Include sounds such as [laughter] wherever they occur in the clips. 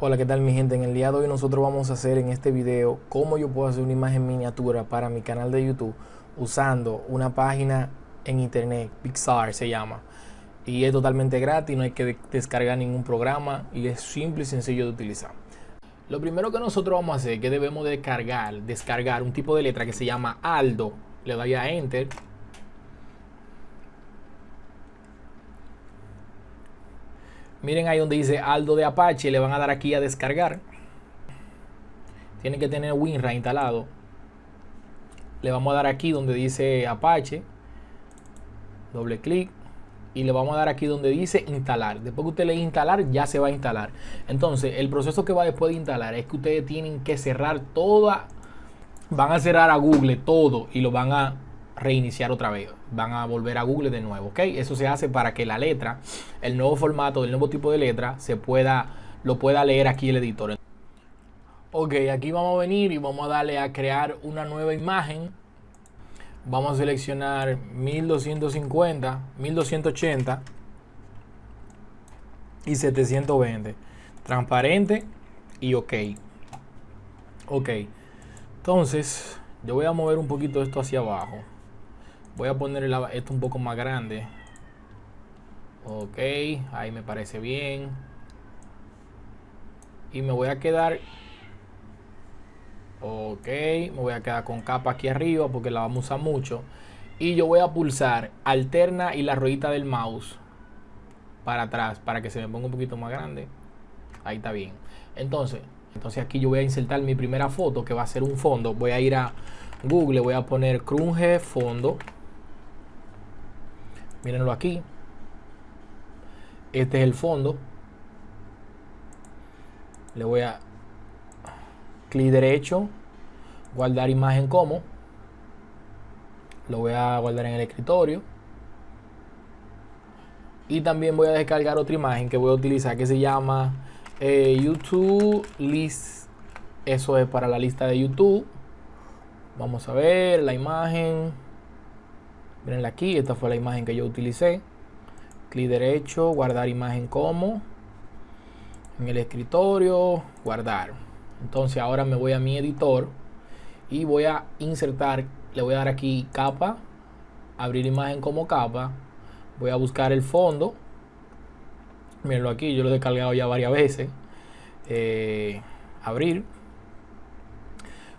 Hola, ¿qué tal mi gente? En el día de hoy nosotros vamos a hacer en este video cómo yo puedo hacer una imagen miniatura para mi canal de YouTube usando una página en internet, Pixar se llama. Y es totalmente gratis, no hay que descargar ningún programa y es simple y sencillo de utilizar. Lo primero que nosotros vamos a hacer es que debemos descargar, descargar un tipo de letra que se llama Aldo. Le doy a Enter Miren ahí donde dice Aldo de Apache, le van a dar aquí a descargar. Tienen que tener WinRAR instalado. Le vamos a dar aquí donde dice Apache. Doble clic. Y le vamos a dar aquí donde dice instalar. Después que usted le instalar, ya se va a instalar. Entonces, el proceso que va después de instalar es que ustedes tienen que cerrar toda. Van a cerrar a Google todo y lo van a reiniciar otra vez. Van a volver a Google de nuevo, ¿ok? Eso se hace para que la letra, el nuevo formato, el nuevo tipo de letra, se pueda, lo pueda leer aquí el editor. Ok, aquí vamos a venir y vamos a darle a crear una nueva imagen. Vamos a seleccionar 1250, 1280 y 720. Transparente y ok. Ok. Entonces, yo voy a mover un poquito esto hacia abajo. Voy a poner esto un poco más grande. Ok, ahí me parece bien. Y me voy a quedar... Ok, me voy a quedar con capa aquí arriba porque la vamos a usar mucho. Y yo voy a pulsar alterna y la ruedita del mouse para atrás para que se me ponga un poquito más grande. Ahí está bien. Entonces, entonces aquí yo voy a insertar mi primera foto que va a ser un fondo. Voy a ir a Google, voy a poner Crunge fondo. Mírenlo aquí. Este es el fondo. Le voy a clic derecho, guardar imagen como. Lo voy a guardar en el escritorio. Y también voy a descargar otra imagen que voy a utilizar que se llama eh, YouTube List. Eso es para la lista de YouTube. Vamos a ver la imagen. Mirenla aquí, esta fue la imagen que yo utilicé. Clic derecho, guardar imagen como. En el escritorio, guardar. Entonces ahora me voy a mi editor y voy a insertar, le voy a dar aquí capa, abrir imagen como capa. Voy a buscar el fondo. Mírenlo aquí, yo lo he descargado ya varias veces. Eh, abrir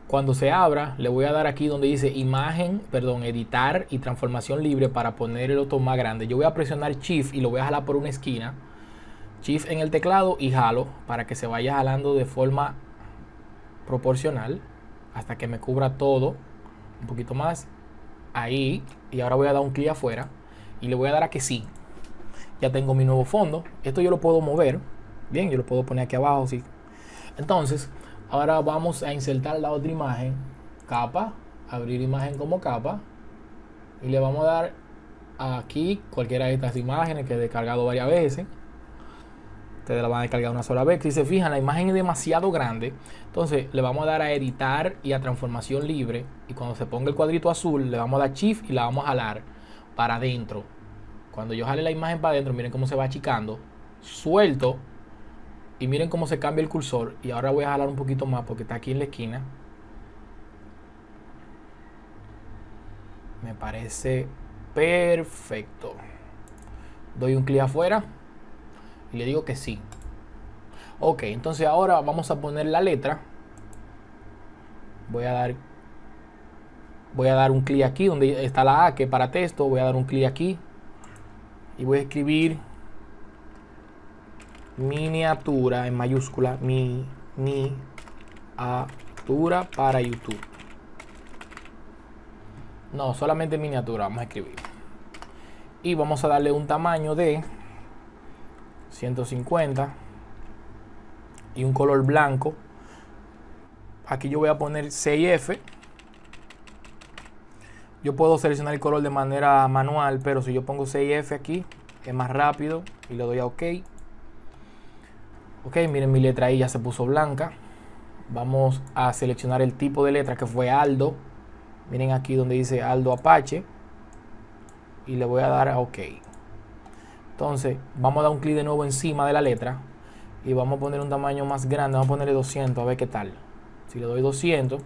cuando se abra, le voy a dar aquí donde dice imagen, perdón, editar y transformación libre para poner el otro más grande. Yo voy a presionar Shift y lo voy a jalar por una esquina. Shift en el teclado y jalo para que se vaya jalando de forma proporcional hasta que me cubra todo. Un poquito más. Ahí. Y ahora voy a dar un clic afuera y le voy a dar a que sí. Ya tengo mi nuevo fondo. Esto yo lo puedo mover. Bien, yo lo puedo poner aquí abajo. Sí. Entonces, Ahora vamos a insertar la otra imagen, capa, abrir imagen como capa y le vamos a dar aquí cualquiera de estas imágenes que he descargado varias veces. Ustedes la van a descargar una sola vez. Si se fijan, la imagen es demasiado grande. Entonces le vamos a dar a editar y a transformación libre. Y cuando se ponga el cuadrito azul, le vamos a dar shift y la vamos a jalar para adentro. Cuando yo jale la imagen para adentro, miren cómo se va achicando. Suelto y miren cómo se cambia el cursor. Y ahora voy a jalar un poquito más porque está aquí en la esquina. Me parece perfecto. Doy un clic afuera y le digo que sí. Ok, entonces ahora vamos a poner la letra. Voy a dar voy a dar un clic aquí donde está la A que para texto. Voy a dar un clic aquí y voy a escribir miniatura en mayúscula, mi, miniatura para YouTube. No, solamente miniatura, vamos a escribir. Y vamos a darle un tamaño de 150 y un color blanco. Aquí yo voy a poner 6F. Yo puedo seleccionar el color de manera manual, pero si yo pongo 6F aquí, es más rápido y le doy a OK. Ok, miren mi letra ahí ya se puso blanca. Vamos a seleccionar el tipo de letra que fue Aldo. Miren aquí donde dice Aldo Apache. Y le voy a dar a OK. Entonces, vamos a dar un clic de nuevo encima de la letra. y vamos a poner un tamaño más grande, vamos a ponerle 200 a ver qué tal. Si le doy 200,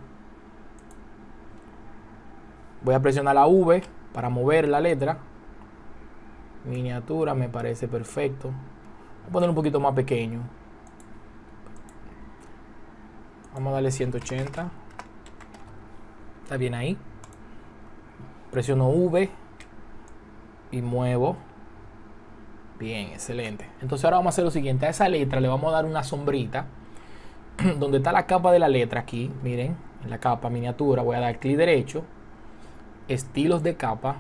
voy a presionar la V para mover la letra. Miniatura me parece perfecto. Voy a poner un poquito más pequeño. Vamos a darle 180. Está bien ahí. Presiono V y muevo. Bien, excelente. Entonces ahora vamos a hacer lo siguiente. A esa letra le vamos a dar una sombrita. [clears throat] donde está la capa de la letra aquí. Miren, en la capa miniatura voy a dar clic derecho. Estilos de capa.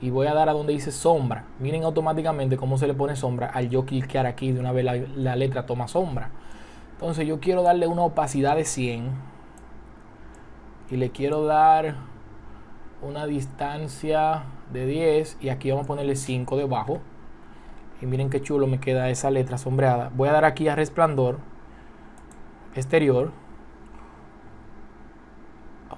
Y voy a dar a donde dice sombra. Miren automáticamente cómo se le pone sombra al yo cliquear aquí. De una vez la, la letra toma sombra. Entonces yo quiero darle una opacidad de 100. Y le quiero dar una distancia de 10. Y aquí vamos a ponerle 5 debajo y miren qué chulo me queda esa letra sombreada. Voy a dar aquí a resplandor exterior.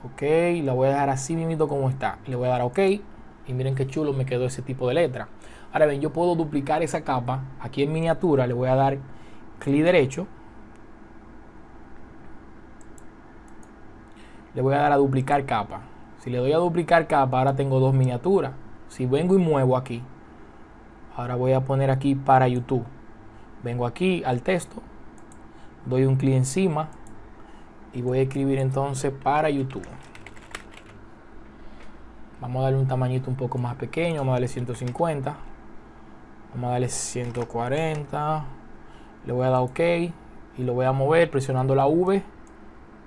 Ok, la voy a dejar así mismo como está. Le voy a dar OK y miren qué chulo me quedó ese tipo de letra. Ahora ven, yo puedo duplicar esa capa. Aquí en miniatura le voy a dar clic derecho. Le voy a dar a duplicar capa. Si le doy a duplicar capa, ahora tengo dos miniaturas. Si vengo y muevo aquí, Ahora voy a poner aquí para YouTube. Vengo aquí al texto, doy un clic encima y voy a escribir entonces para YouTube. Vamos a darle un tamañito un poco más pequeño, vamos a darle 150. Vamos a darle 140. Le voy a dar OK y lo voy a mover presionando la V.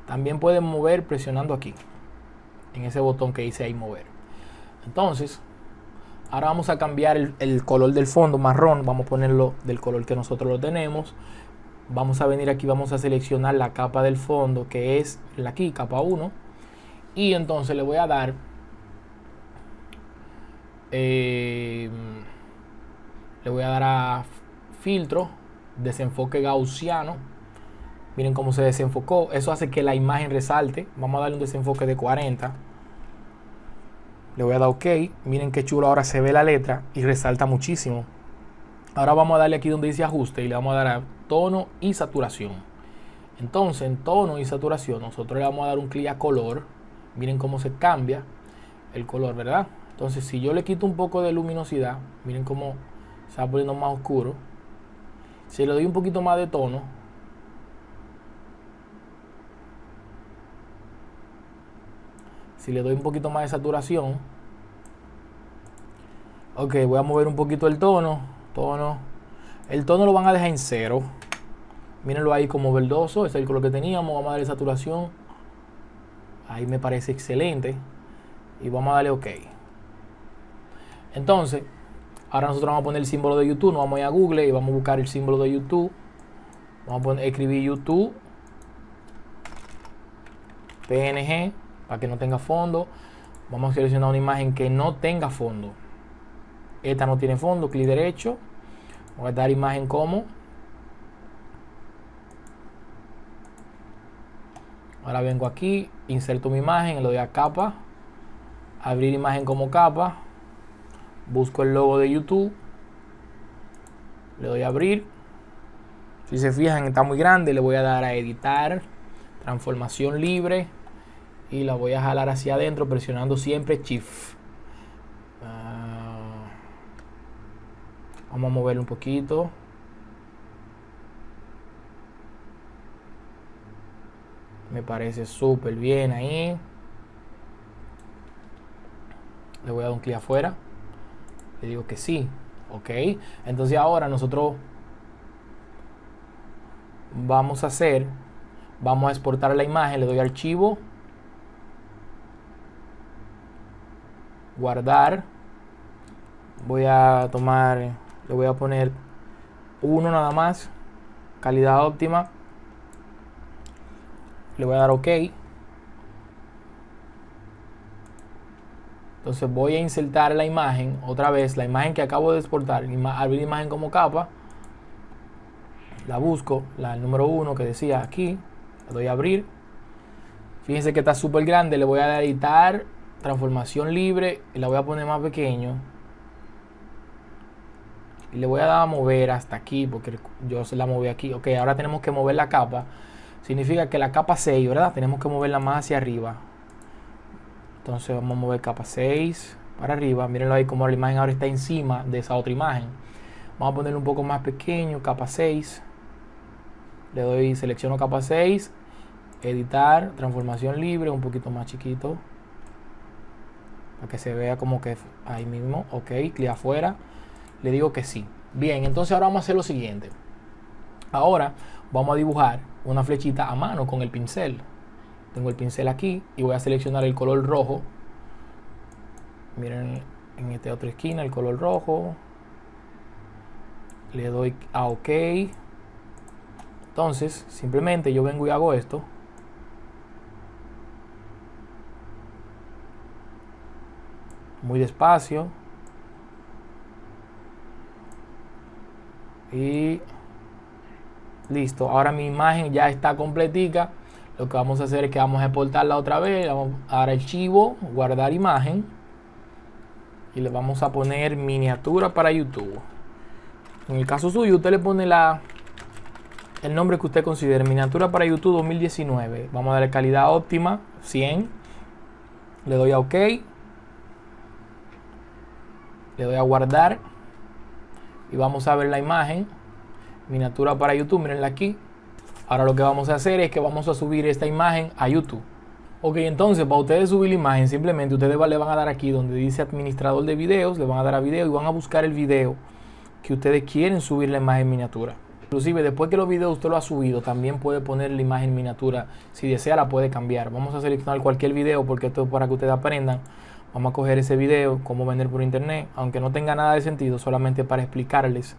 También pueden mover presionando aquí, en ese botón que dice ahí mover. Entonces, Ahora vamos a cambiar el, color del fondo marrón. Vamos a ponerlo del color que nosotros lo tenemos. Vamos a venir aquí, vamos a seleccionar la capa del fondo que es la aquí, capa 1. Y entonces le voy a dar... Eh, le voy a dar a filtro, desenfoque gaussiano. Miren cómo se desenfocó. Eso hace que la imagen resalte. Vamos a darle un desenfoque de 40 le voy a dar OK. Miren qué chulo ahora se ve la letra y resalta muchísimo. Ahora vamos a darle aquí donde dice ajuste y le vamos a dar a tono y saturación. Entonces en tono y saturación nosotros le vamos a dar un clic a color. Miren cómo se cambia el color, ¿verdad? Entonces si yo le quito un poco de luminosidad, miren cómo se va poniendo más oscuro. Si le doy un poquito más de tono, si le doy un poquito más de saturación ok voy a mover un poquito el tono tono el tono lo van a dejar en cero. Mírenlo ahí como verdoso es el color que teníamos vamos a darle saturación. Ahí me parece excelente. Y vamos a darle ok. Entonces ahora nosotros vamos a poner el símbolo de YouTube nos vamos a ir a Google y vamos a buscar el símbolo de YouTube. Vamos a poner, escribir YouTube. PNG para que no tenga fondo. Vamos a seleccionar una imagen que no tenga fondo. Esta no tiene fondo, clic derecho. Voy a dar imagen como. Ahora vengo aquí, inserto mi imagen, le doy a capa, abrir imagen como capa, busco el logo de YouTube, le doy a abrir. Si se fijan está muy grande, le voy a dar a editar, transformación libre, y la voy a jalar hacia adentro presionando siempre Shift. Ah, vamos a moverlo un poquito. Me parece súper bien ahí. Le voy a dar un clic afuera. Le digo que sí. Ok. Entonces ahora nosotros vamos a hacer, vamos a exportar la imagen. Le doy archivo guardar. Voy a tomar le voy a poner uno nada más calidad óptima. Le voy a dar ok. Entonces voy a insertar la imagen otra vez la imagen que acabo de exportar abrir imagen como capa. La busco la número uno que decía aquí le doy a abrir. Fíjense que está súper grande le voy a editar transformación libre la voy a poner más pequeño Y le voy a dar a mover hasta aquí porque yo se la moví aquí. Ok, ahora tenemos que mover la capa. Significa que la capa 6, ¿verdad? Tenemos que moverla más hacia arriba. Entonces vamos a mover capa 6 para arriba. Mírenlo ahí como la imagen ahora está encima de esa otra imagen. Vamos a ponerlo un poco más pequeño, capa 6. Le doy, selecciono capa 6, editar, transformación libre, un poquito más chiquito. Para que se vea como que ahí mismo. Ok, clic afuera. Le digo que sí. Bien, entonces ahora vamos a hacer lo siguiente. Ahora vamos a dibujar una flechita a mano con el pincel. Tengo el pincel aquí y voy a seleccionar el color rojo. Miren en esta otra esquina el color rojo. Le doy a OK. Entonces, simplemente yo vengo y hago esto. Muy despacio. Y listo. Ahora mi imagen ya está completica. Lo que vamos a hacer es que vamos a exportarla otra vez. Vamos a dar archivo, guardar imagen. Y le vamos a poner miniatura para YouTube. En el caso suyo, usted le pone la, el nombre que usted considere. Miniatura para YouTube 2019. Vamos a darle calidad óptima, 100. Le doy a OK. Le doy a guardar. Y vamos a ver la imagen. Miniatura para YouTube, mirenla aquí. Ahora lo que vamos a hacer es que vamos a subir esta imagen a YouTube. Ok, entonces para ustedes subir la imagen, simplemente ustedes le van a dar aquí donde dice administrador de videos, le van a dar a video y van a buscar el video que ustedes quieren subir la imagen miniatura. Inclusive después que los videos usted lo ha subido, también puede poner la imagen miniatura. Si desea la puede cambiar. Vamos a seleccionar cualquier video porque esto es para que ustedes aprendan. Vamos a coger ese video, cómo vender por internet, aunque no tenga nada de sentido, solamente para explicarles.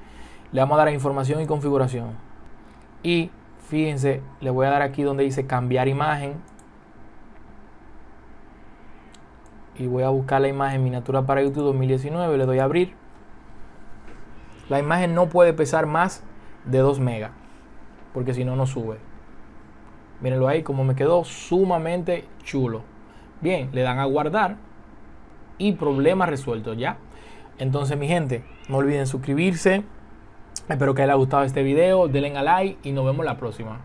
Le vamos a dar información y configuración. Y fíjense, le voy a dar aquí donde dice cambiar imagen. Y voy a buscar la imagen miniatura para YouTube 2019, le doy a abrir. La imagen no puede pesar más de 2 megas, porque si no, no sube. Mírenlo ahí, como me quedó sumamente chulo. Bien, le dan a guardar y problema resuelto ya. Entonces, mi gente, no olviden suscribirse. Espero que les haya gustado este video. Denle a like y nos vemos la próxima.